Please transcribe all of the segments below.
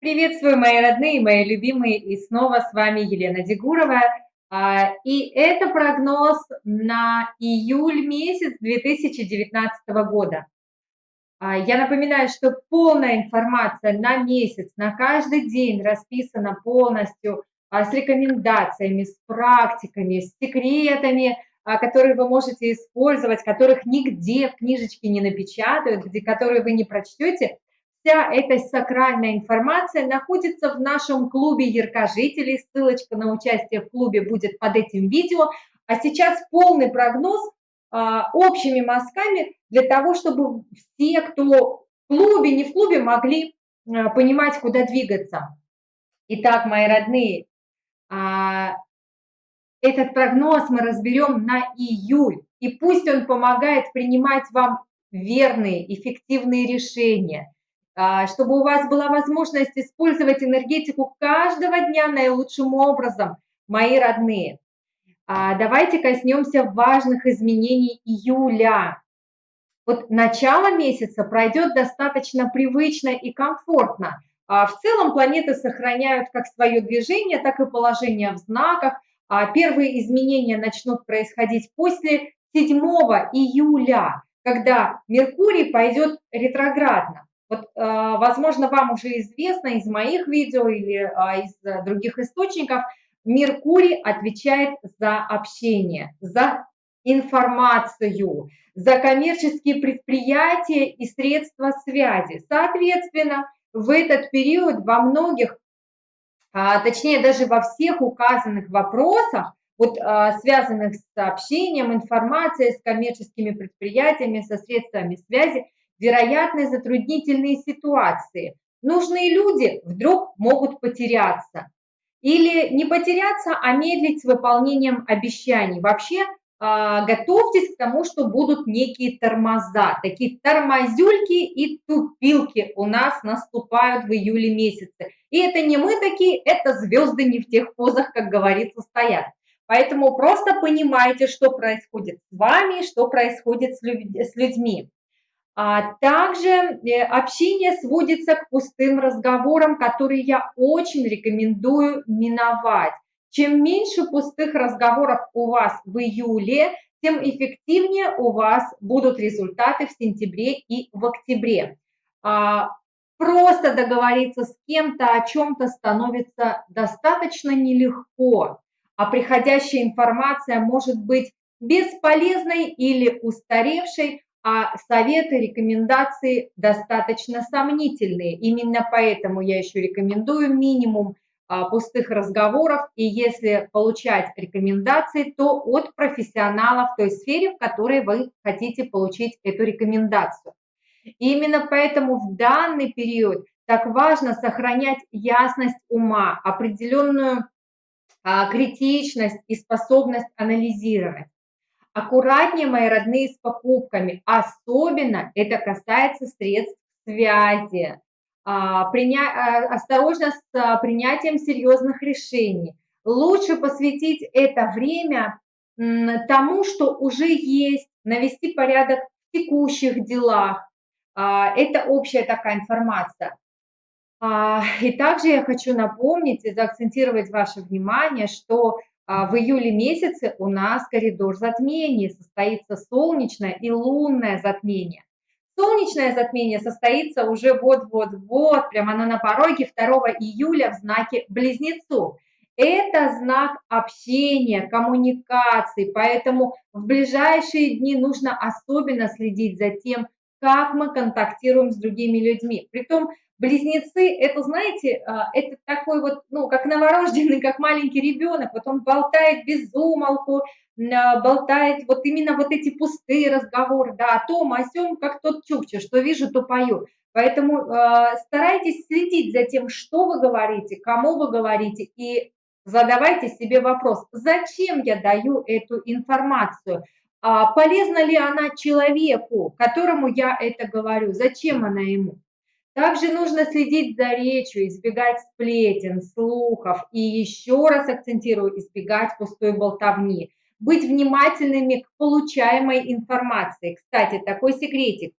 Приветствую, мои родные, мои любимые, и снова с вами Елена Дегурова. А, и это прогноз на июль месяц 2019 года. А, я напоминаю, что полная информация на месяц, на каждый день расписана полностью а, с рекомендациями, с практиками, с секретами, которые вы можете использовать, которых нигде в книжечке не напечатают, где которые вы не прочтете – Вся эта сакральная информация находится в нашем клубе яркожителей. Ссылочка на участие в клубе будет под этим видео. А сейчас полный прогноз а, общими мазками для того, чтобы все, кто в клубе, не в клубе, могли а, понимать, куда двигаться. Итак, мои родные, а, этот прогноз мы разберем на июль. И пусть он помогает принимать вам верные, эффективные решения – чтобы у вас была возможность использовать энергетику каждого дня наилучшим образом, мои родные. А, давайте коснемся важных изменений июля. Вот начало месяца пройдет достаточно привычно и комфортно. А, в целом планеты сохраняют как свое движение, так и положение в знаках. Первые изменения начнут происходить после 7 июля, когда Меркурий пойдет ретроградно. Вот, а, возможно, вам уже известно из моих видео или а, из других источников, Меркурий отвечает за общение, за информацию, за коммерческие предприятия и средства связи. Соответственно, в этот период во многих, а, точнее даже во всех указанных вопросах, вот, связанных с общением, информацией, с коммерческими предприятиями, со средствами связи, вероятны затруднительные ситуации. Нужные люди вдруг могут потеряться. Или не потеряться, а медлить с выполнением обещаний. Вообще а, готовьтесь к тому, что будут некие тормоза. Такие тормозюльки и тупилки у нас наступают в июле месяце. И это не мы такие, это звезды не в тех позах, как говорится, стоят. Поэтому просто понимайте, что происходит с вами, что происходит с людьми. А также э, общение сводится к пустым разговорам, которые я очень рекомендую миновать. Чем меньше пустых разговоров у вас в июле, тем эффективнее у вас будут результаты в сентябре и в октябре. А, просто договориться с кем-то о чем-то становится достаточно нелегко, а приходящая информация может быть бесполезной или устаревшей, а советы, рекомендации достаточно сомнительные. Именно поэтому я еще рекомендую минимум а, пустых разговоров, и если получать рекомендации, то от профессионалов в той сфере, в которой вы хотите получить эту рекомендацию. И именно поэтому в данный период так важно сохранять ясность ума, определенную а, критичность и способность анализировать. Аккуратнее, мои родные, с покупками. Особенно это касается средств связи. А, приня... А, осторожно с а, принятием серьезных решений. Лучше посвятить это время тому, что уже есть, навести порядок в текущих делах. Это общая такая информация. И также я хочу напомнить и заакцентировать ваше внимание, что в июле месяце у нас коридор затмений, состоится солнечное и лунное затмение. Солнечное затмение состоится уже вот-вот-вот, прямо оно на пороге 2 июля в знаке Близнецов. Это знак общения, коммуникации, поэтому в ближайшие дни нужно особенно следить за тем, как мы контактируем с другими людьми. Притом близнецы, это, знаете, а, это такой вот, ну, как новорожденный, как маленький ребенок, вот он болтает без умолку, а, болтает вот именно вот эти пустые разговоры, да, о том, о сем, как тот чукча, что вижу, то пою. Поэтому э, старайтесь следить за тем, что вы говорите, кому вы говорите, и задавайте себе вопрос, зачем я даю эту информацию, а полезна ли она человеку, которому я это говорю, зачем она ему. Также нужно следить за речью, избегать сплетен, слухов и еще раз акцентирую, избегать пустой болтовни. Быть внимательными к получаемой информации. Кстати, такой секретик.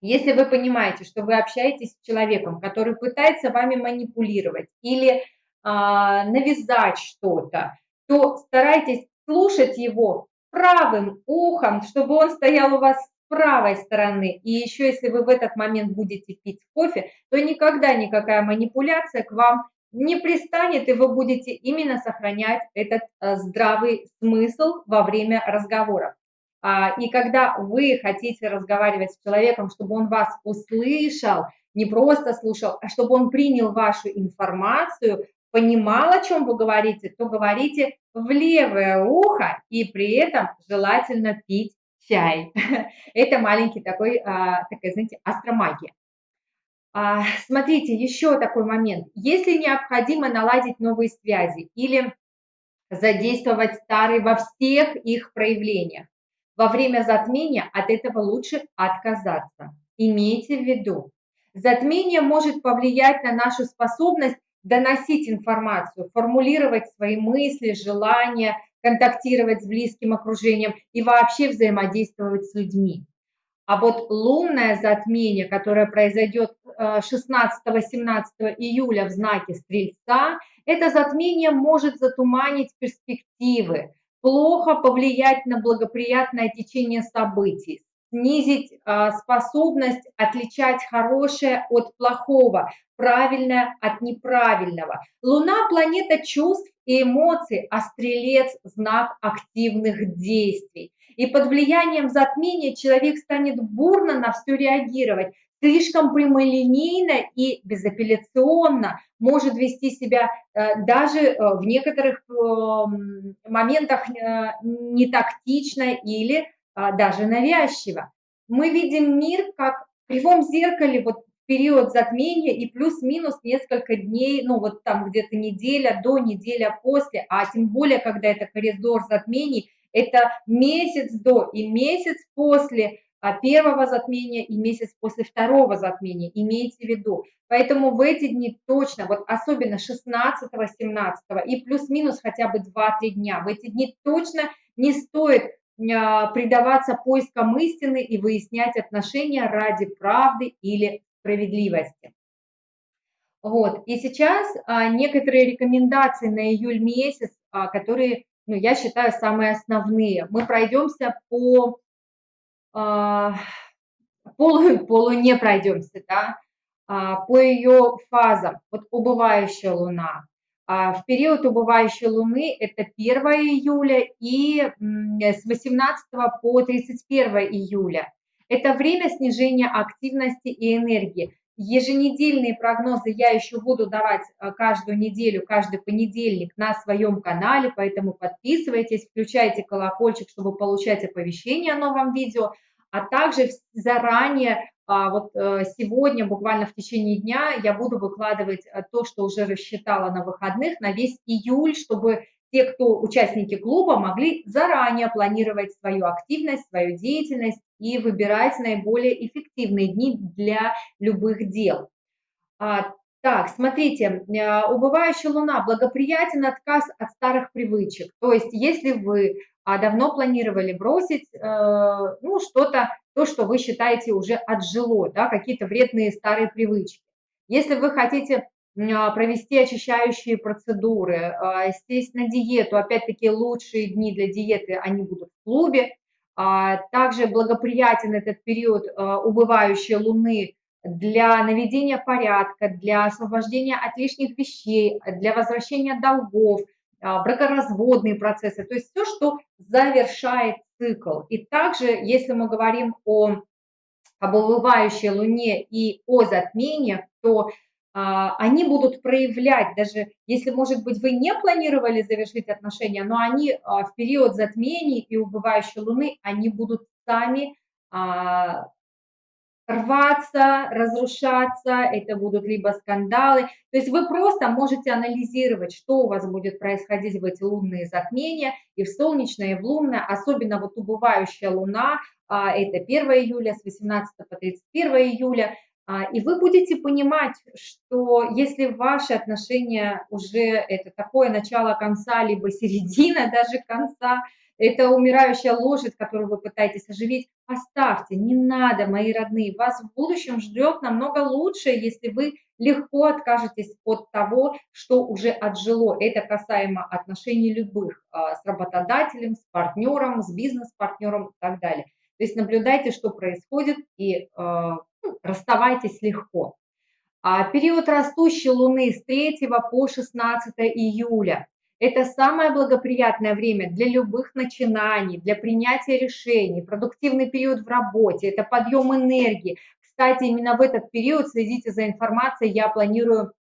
Если вы понимаете, что вы общаетесь с человеком, который пытается вами манипулировать или а, навязать что-то, то старайтесь слушать его правым ухом, чтобы он стоял у вас с правой стороны. И еще если вы в этот момент будете пить кофе, то никогда никакая манипуляция к вам не пристанет, и вы будете именно сохранять этот э, здравый смысл во время разговоров. А, и когда вы хотите разговаривать с человеком, чтобы он вас услышал, не просто слушал, а чтобы он принял вашу информацию, понимал, о чем вы говорите, то говорите в левое ухо и при этом желательно пить чай. Это маленький такой, а, такая, знаете, астромагия. А, смотрите, еще такой момент. Если необходимо наладить новые связи или задействовать старые во всех их проявлениях, во время затмения от этого лучше отказаться. Имейте в виду, затмение может повлиять на нашу способность доносить информацию, формулировать свои мысли, желания, контактировать с близким окружением и вообще взаимодействовать с людьми. А вот лунное затмение, которое произойдет 16-17 э, июля в знаке Стрельца, это затмение может затуманить перспективы, плохо повлиять на благоприятное течение событий, снизить а, способность отличать хорошее от плохого, правильное от неправильного. Луна – планета чувств и эмоций, а стрелец – знак активных действий. И под влиянием затмения человек станет бурно на все реагировать, слишком прямолинейно и безапелляционно может вести себя э, даже э, в некоторых моментах э, не тактично или даже навязчиво. Мы видим мир как в кривом зеркале, вот период затмения и плюс-минус несколько дней, ну вот там где-то неделя до, неделя после, а тем более, когда это коридор затмений, это месяц до и месяц после а, первого затмения и месяц после второго затмения, имейте в виду. Поэтому в эти дни точно, вот особенно 16, 17 и плюс-минус хотя бы 2-3 дня, в эти дни точно не стоит а, предаваться поискам истины и выяснять отношения ради правды или справедливости. Вот. И сейчас а, некоторые рекомендации на июль месяц, а, которые, ну, я считаю, самые основные. Мы пройдемся по, а, полу, полу не пройдемся, да, а, по ее фазам. Вот убывающая луна, а, в период убывающей Луны это 1 июля и с 18 по 31 июля. Это время снижения активности и энергии. Еженедельные прогнозы я еще буду давать а, каждую неделю, каждый понедельник на своем канале, поэтому подписывайтесь, включайте колокольчик, чтобы получать оповещения о новом видео, а также заранее а вот э, сегодня, буквально в течение дня, я буду выкладывать э, то, что уже рассчитала на выходных, на весь июль, чтобы те, кто участники клуба, могли заранее планировать свою активность, свою деятельность и выбирать наиболее эффективные дни для любых дел. А, так, смотрите, э, убывающая луна, благоприятен отказ от старых привычек. То есть, если вы а, давно планировали бросить, ну, что-то то, что вы считаете уже отжило, да, какие-то вредные старые привычки. Если вы хотите а, провести очищающие процедуры, сесть на диету, опять-таки лучшие дни для диеты, они будут в клубе. А, также благоприятен этот период убывающей луны для наведения порядка, для освобождения от лишних вещей, для возвращения долгов, бракоразводные процессы, то есть все, что завершает цикл. И также, если мы говорим о об убывающей Луне и о затмениях, то а, они будут проявлять, даже если, может быть, вы не планировали завершить отношения, но они а, в период затмений и убывающей Луны, они будут сами а, рваться, разрушаться, это будут либо скандалы. То есть вы просто можете анализировать, что у вас будет происходить в эти лунные затмения, и в солнечное, и в лунное, особенно вот убывающая луна, а, это 1 июля, с 18 по 31 июля, а, и вы будете понимать, что если ваши отношения уже это такое начало конца, либо середина даже конца, это умирающая лошадь, которую вы пытаетесь оживить, оставьте, не надо, мои родные, вас в будущем ждет намного лучше, если вы легко откажетесь от того, что уже отжило. Это касаемо отношений любых а, с работодателем, с партнером, с бизнес-партнером и так далее. То есть наблюдайте, что происходит и а, расставайтесь легко. А период растущей Луны с 3 по 16 июля – это самое благоприятное время для любых начинаний, для принятия решений, продуктивный период в работе, это подъем энергии. Кстати, именно в этот период следите за информацией, я планирую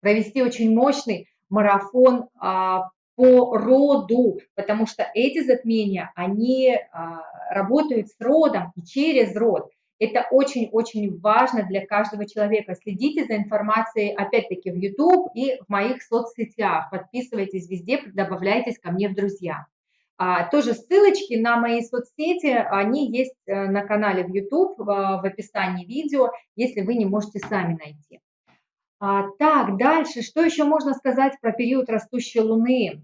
провести очень мощный марафон а, по роду, потому что эти затмения, они а, работают с родом и через род. Это очень-очень важно для каждого человека. Следите за информацией, опять-таки, в YouTube и в моих соцсетях. Подписывайтесь везде, добавляйтесь ко мне в друзья. А, тоже ссылочки на мои соцсети, они есть э, на канале в YouTube, в, в описании видео, если вы не можете сами найти. А, так, дальше, что еще можно сказать про период растущей Луны?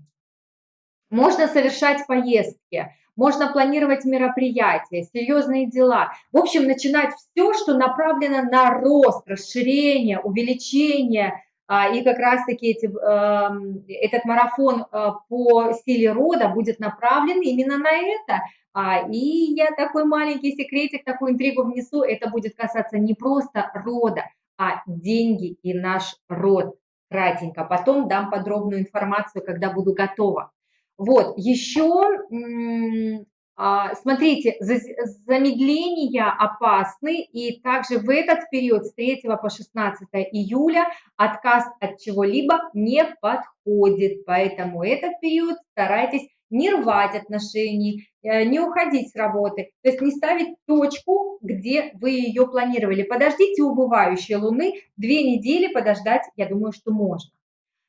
Можно совершать поездки, можно планировать мероприятия, серьезные дела. В общем, начинать все, что направлено на рост, расширение, увеличение. А, и как раз-таки эти, эм, этот марафон э, по силе рода будет направлен именно на это. А, и я такой маленький секретик, такую интригу внесу. Это будет касаться не просто рода, а деньги и наш род. Кратенько. Потом дам подробную информацию, когда буду готова. Вот, еще, а, смотрите, замедления опасны, и также в этот период с 3 по 16 июля отказ от чего-либо не подходит, поэтому этот период старайтесь не рвать отношений, э, не уходить с работы, то есть не ставить точку, где вы ее планировали. Подождите убывающей луны, две недели подождать, я думаю, что можно.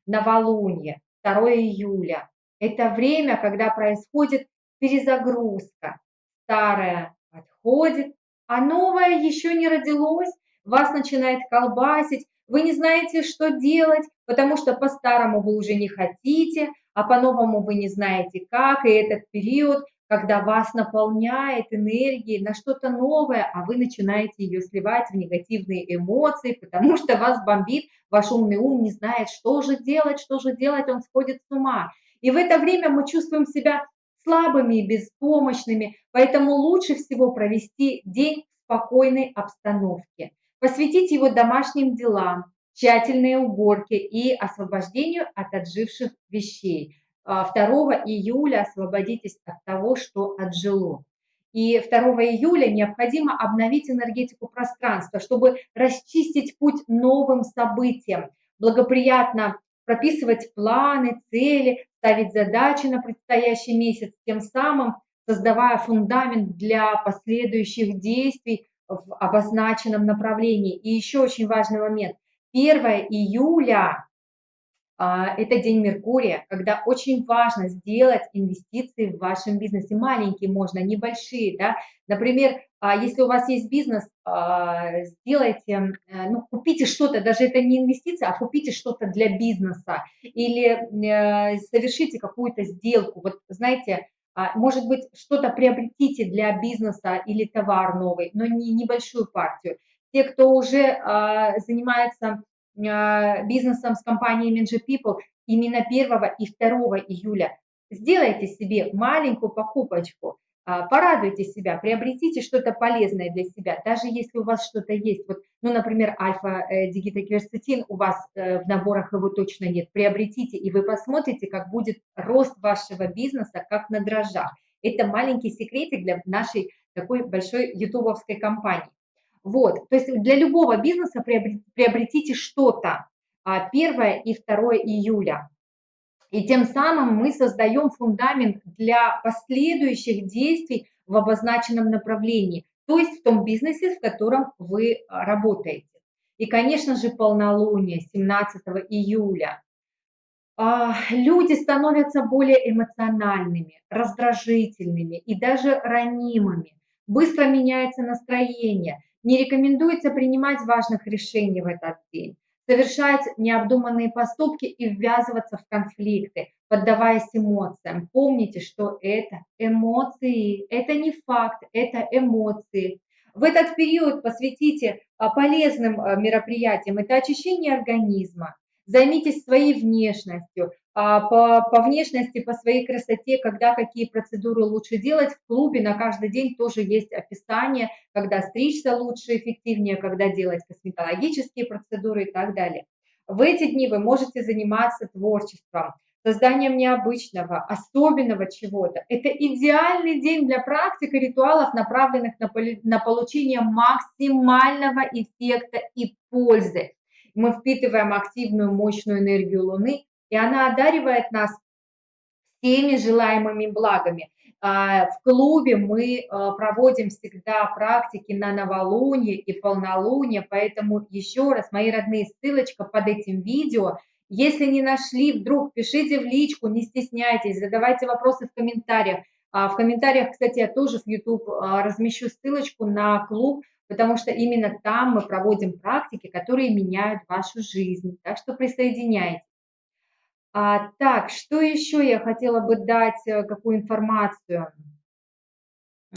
Новолуние, 2 июля, это время, когда происходит перезагрузка. Старое отходит, а новое еще не родилось, вас начинает колбасить, вы не знаете, что делать, потому что по-старому вы уже не хотите, а по-новому вы не знаете как, и этот период, когда вас наполняет энергией на что-то новое, а вы начинаете ее сливать в негативные эмоции, потому что вас бомбит, ваш умный ум не знает, что же делать, что же делать, он сходит с ума. И в это время мы чувствуем себя слабыми и беспомощными, поэтому лучше всего провести день в спокойной обстановке. Посвятить его домашним делам, тщательной уборке и освобождению от отживших вещей. 2 а, июля освободитесь от того, что отжило. И 2 июля необходимо обновить энергетику пространства, чтобы расчистить путь новым событиям, благоприятно прописывать планы, цели, ставить задачи на предстоящий месяц, тем самым создавая фундамент для последующих действий в обозначенном направлении. И еще очень важный момент. 1 июля это день Меркурия, когда очень важно сделать инвестиции в вашем бизнесе. Маленькие можно, небольшие. Да? Например, а, если у вас есть бизнес, а, сделайте, э, ну, купите что-то, даже это не инвестиция, а купите что-то для бизнеса или э, совершите какую-то сделку. Вот знаете, может быть, что-то приобретите для бизнеса или товар новый, но не небольшую партию. Те, кто уже занимается а, бизнесом с компанией Minji People именно 1 и 2 июля. Сделайте себе маленькую покупочку, а, порадуйте себя, приобретите что-то полезное для себя, даже если у вас что-то есть. Вот, ну, например, альфа-дигитокверцетин э, у вас э, в наборах его точно нет. Приобретите, и вы посмотрите, как будет рост вашего бизнеса, как на дрожжах. Это маленький секретик для нашей такой большой ютубовской компании. Вот, то есть для любого бизнеса приобретите что-то 1 а, и 2 июля. И тем самым мы создаем фундамент для последующих действий в обозначенном направлении, то есть в том бизнесе, в котором вы а, работаете. И, конечно же, полнолуние 17 июля. А, люди становятся более эмоциональными, раздражительными и даже ранимыми. Быстро меняется настроение – не рекомендуется принимать важных решений в этот день, совершать необдуманные поступки и ввязываться в конфликты, поддаваясь эмоциям. Помните, что это эмоции, это не факт, это эмоции. В этот период посвятите а, полезным а, мероприятиям. Это очищение организма. Займитесь своей внешностью. А, по, по внешности, по своей красоте, когда какие процедуры лучше делать. В клубе на каждый день тоже есть описание, когда стричься лучше, эффективнее, когда делать косметологические процедуры и так далее. В эти дни вы можете заниматься творчеством, созданием необычного, особенного чего-то. Это идеальный день для практик и ритуалов, направленных на, на получение максимального эффекта и пользы. Мы впитываем активную, мощную энергию Луны, и она одаривает нас всеми желаемыми благами. А, в клубе мы а, проводим всегда практики на новолуние и полнолуние, поэтому еще раз, мои родные, ссылочка под этим видео – если не нашли, вдруг пишите в личку, не стесняйтесь, задавайте вопросы в комментариях. А в комментариях, кстати, я тоже в YouTube размещу ссылочку на клуб, потому что именно там мы проводим практики, которые меняют вашу жизнь. Так что присоединяйтесь. А, так, что еще я хотела бы дать, э, какую информацию?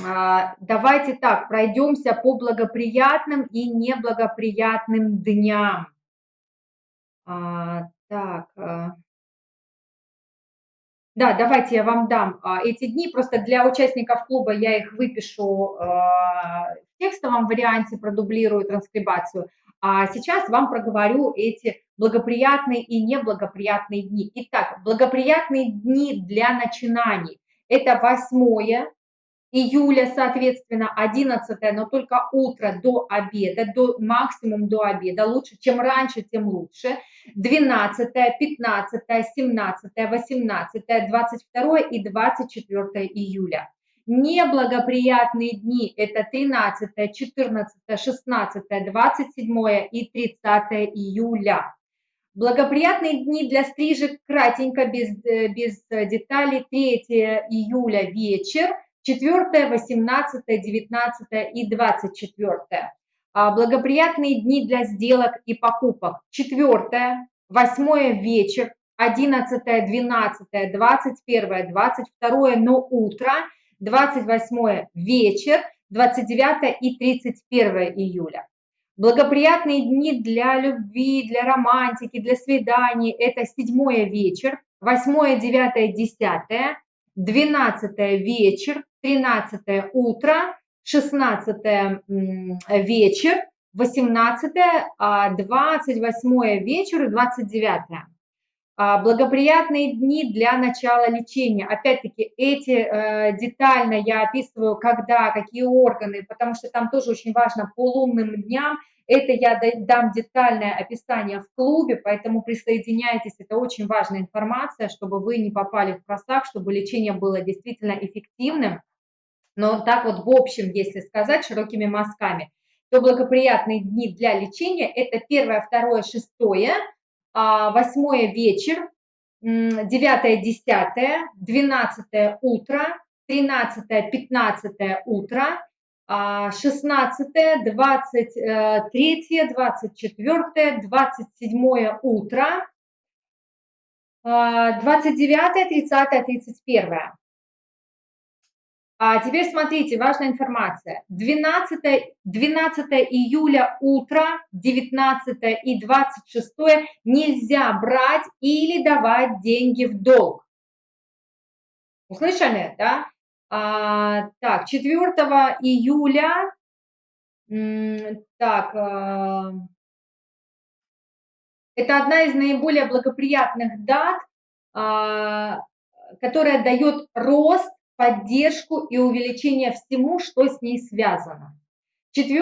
А, давайте так, пройдемся по благоприятным и неблагоприятным дням. А, так. Э. Да, давайте я вам дам а, эти дни. Просто для участников клуба я их выпишу а, текстовом варианте, продублирую транскрибацию. А сейчас вам проговорю эти благоприятные и неблагоприятные дни. Итак, благоприятные дни для начинаний. Это 8, июля, соответственно, 11, но только утро до обеда, до, максимум до обеда, лучше, чем раньше, тем лучше, 12, 15, 17, 18, 22 и 24 июля. Неблагоприятные дни – это 13, 14, 16, 27 и 30 июля. Благоприятные дни для стрижек кратенько, без, э, без деталей, 3 июля вечер – 4, 18, 19 и 24. А, благоприятные дни для сделок и покупок. 4, 8 вечер, 11, 12, 21, 22, но утро, 28 вечер, 29 и 31 июля. Благоприятные дни для любви, для романтики, для свиданий – это 7 вечер, 8, 9, 10, 12 вечер, 13 утро, 16 вечер, 18, 28 вечер и 29. А, благоприятные дни для начала лечения. Опять-таки, эти э, детально я описываю, когда, какие органы, потому что там тоже очень важно по лунным дням. Это я дам детальное описание в клубе, поэтому присоединяйтесь, это очень важная информация, чтобы вы не попали в просак, чтобы лечение было действительно эффективным. Но так вот в общем, если сказать широкими мазками, то благоприятные дни для лечения – это 1, 2, 6, 8 вечер, 9, 10, 12 утро, 13, 15 утро, 16, 23, 24, 27 утро, 29, 30, 31. А теперь смотрите, важная информация. 12, 12 июля утро, 19 и 26 нельзя брать или давать деньги в долг. Услышали, да? А, так, 4 июля, так, а, это одна из наиболее благоприятных дат, а, которая дает рост поддержку и увеличение всему, что с ней связано. 4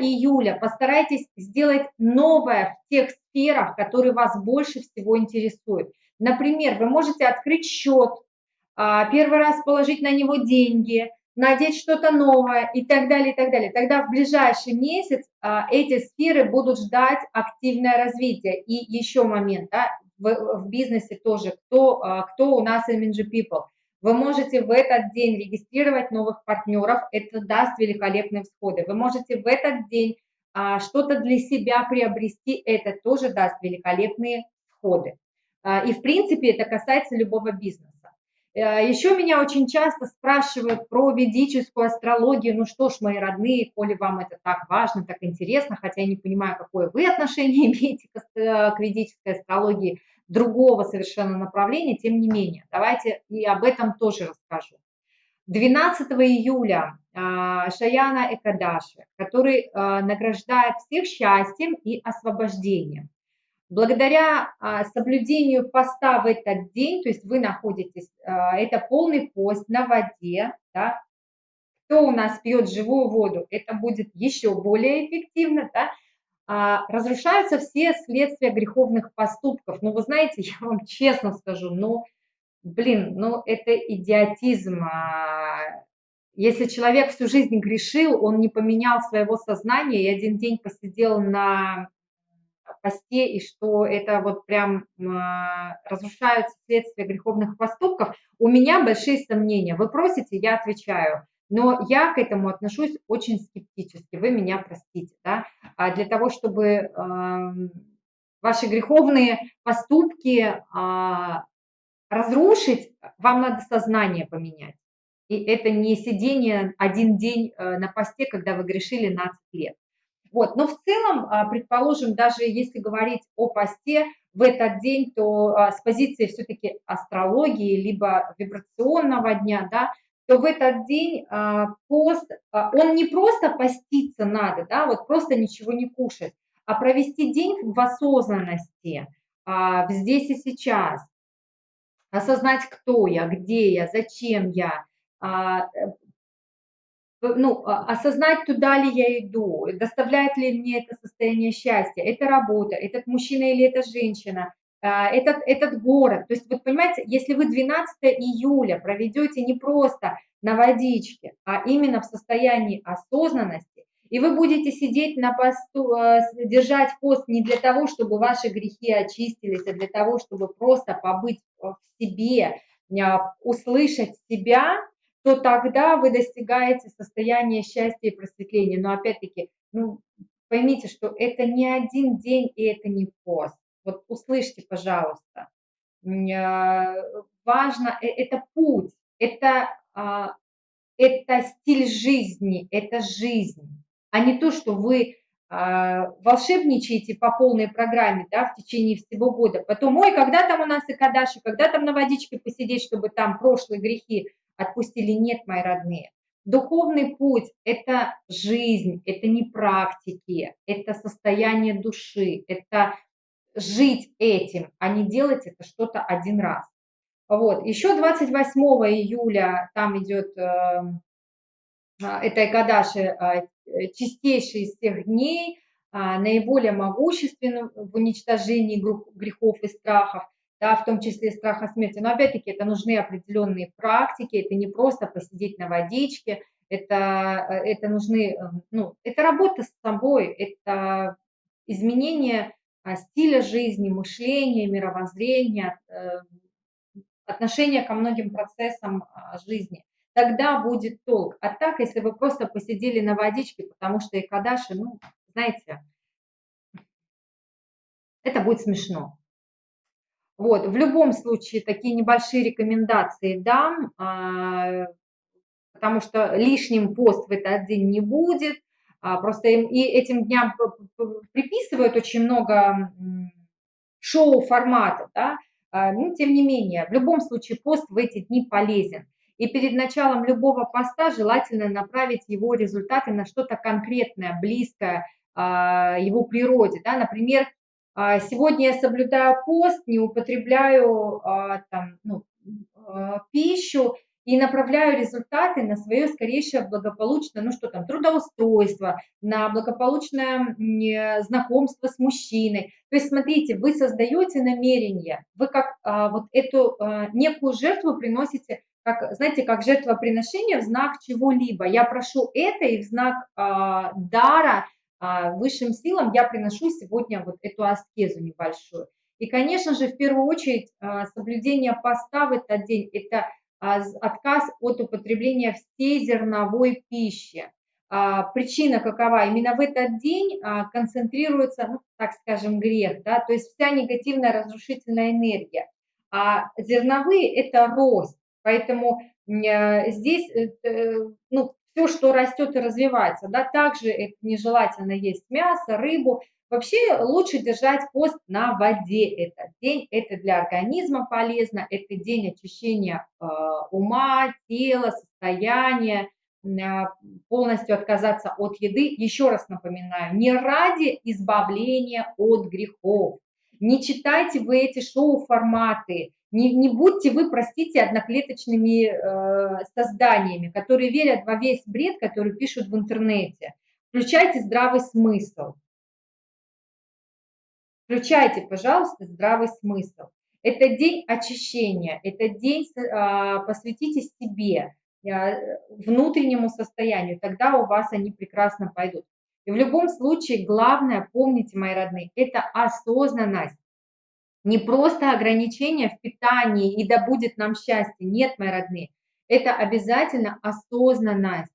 июля постарайтесь сделать новое в тех сферах, которые вас больше всего интересуют. Например, вы можете открыть счет, а, первый раз положить на него деньги, надеть что-то новое и так далее, и так далее. Тогда в ближайший месяц а, эти сферы будут ждать активное развитие. И еще момент, да, в, в бизнесе тоже, кто, а, кто у нас MNG People – вы можете в этот день регистрировать новых партнеров, это даст великолепные всходы. Вы можете в этот день а, что-то для себя приобрести, это тоже даст великолепные всходы. И, в принципе, это касается любого бизнеса. Э, Еще меня очень часто спрашивают про ведическую астрологию. Ну что ж, мои родные, коли вам это так важно, так интересно, хотя я не понимаю, какое вы отношение имеете к э, ведической астрологии, другого совершенно направления, тем не менее, давайте и об этом тоже расскажу. 12 июля а, Шаяна Экадаши, который а, награждает всех счастьем и освобождением. Благодаря а, соблюдению поста в этот день, то есть вы находитесь, это полный пост на воде, да, кто у нас пьет живую воду, это будет еще более эффективно, да, разрушаются все следствия греховных поступков. Ну, вы знаете, я вам честно скажу, ну, блин, ну это идиотизм. А, если человек всю жизнь грешил, он не поменял своего сознания и один день посидел на посте, и что это вот прям а, разрушаются следствия греховных поступков, у меня большие сомнения. Вы просите, я отвечаю. Но я к этому отношусь очень скептически, вы меня простите. Да? А для того, чтобы ваши греховные поступки разрушить, вам надо сознание поменять. И это не сидение один день э, на посте, когда вы грешили 12 лет. Вот. Но в целом, а, предположим, даже если говорить о посте в этот день, то а, с позиции все-таки астрологии, либо вибрационного дня, да, то в этот день а, пост, он не просто поститься надо, да, вот просто ничего не кушать, а провести день в осознанности, здесь и сейчас, осознать, кто я, где я, зачем я, а, э, ну, а, осознать, туда ли я иду, доставляет ли мне это состояние счастья, это работа, этот мужчина или эта женщина, а, этот, этот город. То есть, вот понимаете, если вы 12 июля проведете не просто на водичке, а именно в состоянии осознанности, и вы будете сидеть на посту, э, держать пост не для того, чтобы ваши грехи очистились, а для того, чтобы просто побыть в себе, услышать себя, то тогда вы достигаете состояния счастья и просветления. Но опять-таки, ну, поймите, что это не один день и это не пост. Вот услышьте, пожалуйста. Важно, э, это путь, это, а, это стиль жизни, это жизнь а не то, что вы а, волшебничаете по полной программе да, в течение всего года. Потом, ой, когда там у нас и кадаши, когда там на водичке посидеть, чтобы там прошлые грехи отпустили. Нет, мои родные. Духовный путь – это жизнь, это не практики, это состояние души, это жить этим, а не делать это что-то один раз. Вот. Еще 28 июля там идет э, это Экадаши а, чистейший из всех дней, а, наиболее могущественным в уничтожении грехов и страхов, да, в том числе страха смерти. Но опять-таки это нужны определенные практики, это не просто посидеть на водичке, это, это нужны, ну, это работа с собой, это изменение а, стиля жизни, мышления, мировоззрения, э, отношения ко многим процессам жизни тогда будет толк. А так, если вы просто посидели на водичке, потому что и кадаши, ну, знаете, это будет смешно. Вот, в любом случае, такие небольшие рекомендации дам, а, потому что лишним пост в этот день не будет. А, просто и этим дням приписывают очень много шоу-форматов, да, а, ну, тем не менее, в любом случае пост в эти дни полезен. И перед началом любого поста желательно направить его результаты на что-то конкретное, близкое а, его природе. Да? Например, а, сегодня я соблюдаю пост, не употребляю там, ну, пищу и направляю результаты на свое скорейшее благополучное, ну что там, трудоустройство, на благополучное знакомство с мужчиной. То есть, смотрите, вы создаете намерение, вы как вот эту некую жертву приносите как, знаете, как жертвоприношение в знак чего-либо. Я прошу это, и в знак э, дара э, высшим силам я приношу сегодня вот эту аскезу небольшую. И, конечно же, в первую очередь э, соблюдение поста в этот день – это э, отказ от употребления всей зерновой пищи. а, причина какова? Именно в этот день а, концентрируется, ну, так скажем, грех, да, то есть вся негативная разрушительная энергия. А зерновые – это рост, поэтому э, здесь, э, ну, все, что растет и развивается, да, также это нежелательно есть мясо, рыбу. Вообще лучше держать пост на воде этот день, это для организма полезно, это день очищения э, ума, тела, состояния, а, полностью отказаться от еды, еще раз напоминаю, не ради избавления от грехов. Не читайте вы эти шоу-форматы, не, не будьте вы, простите, одноклеточными э, созданиями, которые верят во весь бред, который пишут в интернете. Включайте здравый смысл. Включайте, пожалуйста, здравый смысл. Это день очищения, это день, э, посвятите себе, внутреннему состоянию, тогда у вас они прекрасно пойдут. И в любом случае, главное, помните, мои родные, это осознанность. Не просто ограничение в питании и да будет нам счастье. Нет, мои родные, это обязательно осознанность.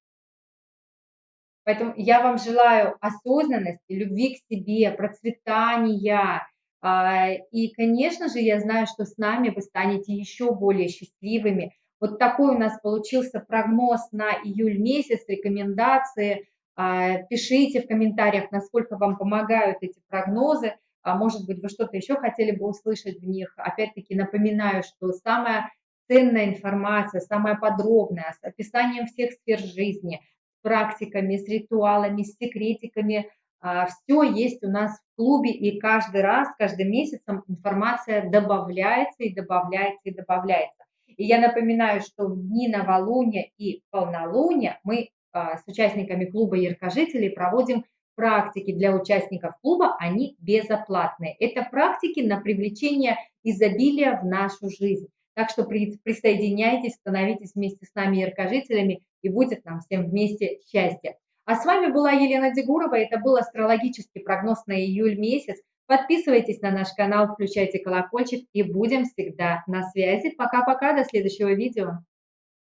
Поэтому я вам желаю осознанности, любви к себе, процветания. А, и, конечно же, я знаю, что с нами вы станете еще более счастливыми, вот такой у нас получился прогноз на июль месяц, рекомендации. А, пишите в комментариях, насколько вам помогают эти прогнозы. А может быть, вы что-то еще хотели бы услышать в них. Опять-таки напоминаю, что самая ценная информация, самая подробная, с описанием всех сфер жизни, практиками, с ритуалами, с секретиками, а, все есть у нас в клубе, и каждый раз, каждым месяцем информация добавляется и добавляется и добавляется. И я напоминаю, что в дни новолуния и полнолуния мы а, с участниками клуба яркожителей проводим практики для участников клуба, они безоплатные. Это практики на привлечение изобилия в нашу жизнь. Так что присоединяйтесь, становитесь вместе с нами яркожителями, и будет нам всем вместе счастье. А с вами была Елена Дегурова, это был астрологический прогноз на июль месяц. Подписывайтесь на наш канал, включайте колокольчик и будем всегда на связи. Пока-пока, до следующего видео.